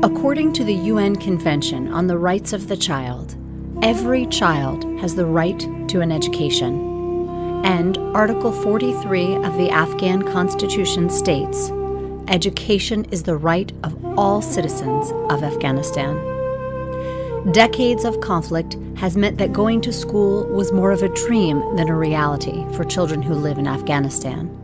According to the UN Convention on the Rights of the Child, every child has the right to an education. And Article 43 of the Afghan Constitution states education is the right of all citizens of Afghanistan. Decades of conflict has meant that going to school was more of a dream than a reality for children who live in Afghanistan.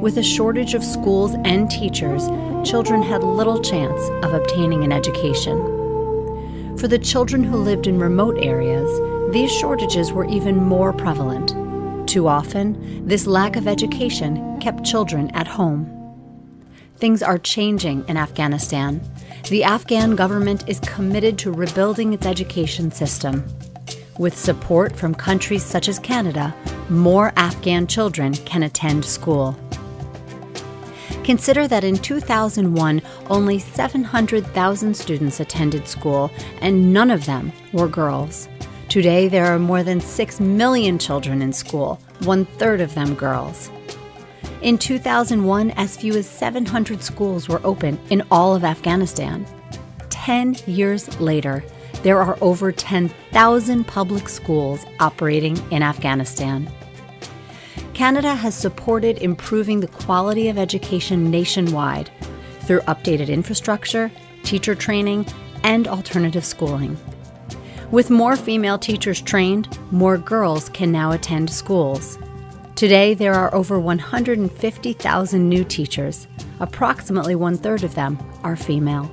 With a shortage of schools and teachers, children had little chance of obtaining an education. For the children who lived in remote areas, these shortages were even more prevalent. Too often, this lack of education kept children at home. Things are changing in Afghanistan. The Afghan government is committed to rebuilding its education system. With support from countries such as Canada, more Afghan children can attend school. Consider that in 2001, only 700,000 students attended school, and none of them were girls. Today, there are more than 6 million children in school, one third of them girls. In 2001, as few as 700 schools were open in all of Afghanistan. 10 years later, there are over 10,000 public schools operating in Afghanistan. Canada has supported improving the quality of education nationwide through updated infrastructure, teacher training, and alternative schooling. With more female teachers trained, more girls can now attend schools. Today, there are over 150,000 new teachers. Approximately one third of them are female.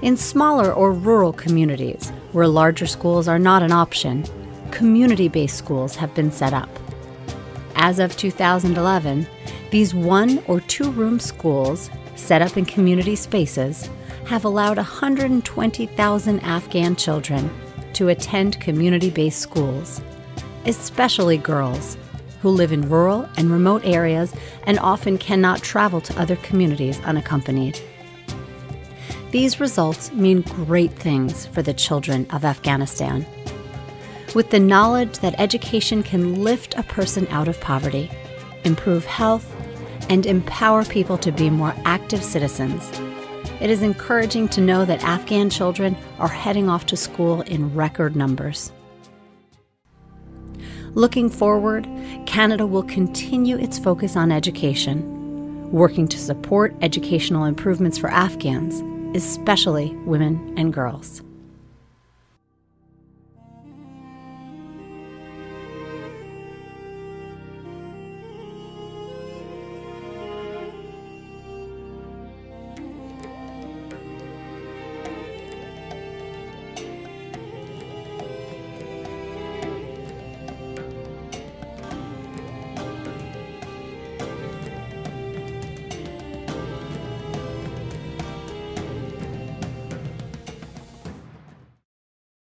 In smaller or rural communities, where larger schools are not an option, community based schools have been set up. As of 2011, these one or two room schools, set up in community spaces, have allowed 120,000 Afghan children to attend community based schools, especially girls who live in rural and remote areas and often cannot travel to other communities unaccompanied. These results mean great things for the children of Afghanistan with the knowledge that education can lift a person out of poverty, improve health, and empower people to be more active citizens. It is encouraging to know that Afghan children are heading off to school in record numbers. Looking forward, Canada will continue its focus on education, working to support educational improvements for Afghans, especially women and girls.